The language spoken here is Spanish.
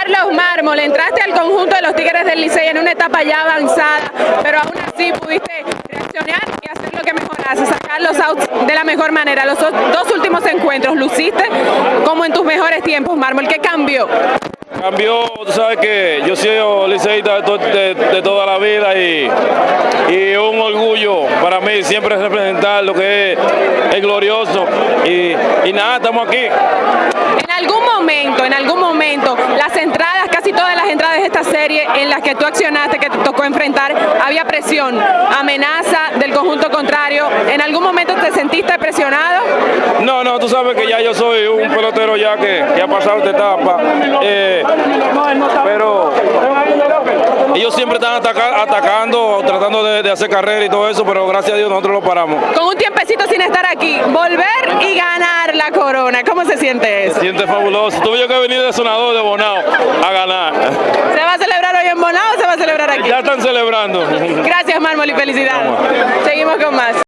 Carlos Mármol, entraste al conjunto de los Tigres del Licey en una etapa ya avanzada, pero aún así pudiste reaccionar y hacer lo que mejoraste, sacar los outs de la mejor manera. Los dos últimos encuentros luciste como en tus mejores tiempos, Mármol. ¿Qué cambió? Cambió, tú sabes que yo soy liceísta de, de, toda la vida y, y, un orgullo para mí siempre representar lo que es el glorioso y, y nada, estamos aquí. En algún momento, en esta serie en las que tú accionaste, que te tocó enfrentar, había presión, amenaza del conjunto contrario. ¿En algún momento te sentiste presionado? No, no, tú sabes que ya yo soy un pelotero ya que, que ha pasado esta etapa. Eh, pero ellos siempre están atacando, tratando de, hacer carrera y todo eso, pero gracias a Dios nosotros lo paramos. Con un tiempecito sin estar aquí, volver y ganar la corona, ¿cómo se siente eso? Se siente fabuloso. Tuve que venir de Sonador de Bonao a ganar. ¿Se va a celebrar hoy en Bonao o se va a celebrar aquí? Ya están celebrando. Gracias, Mármol, y felicidades. Seguimos con más.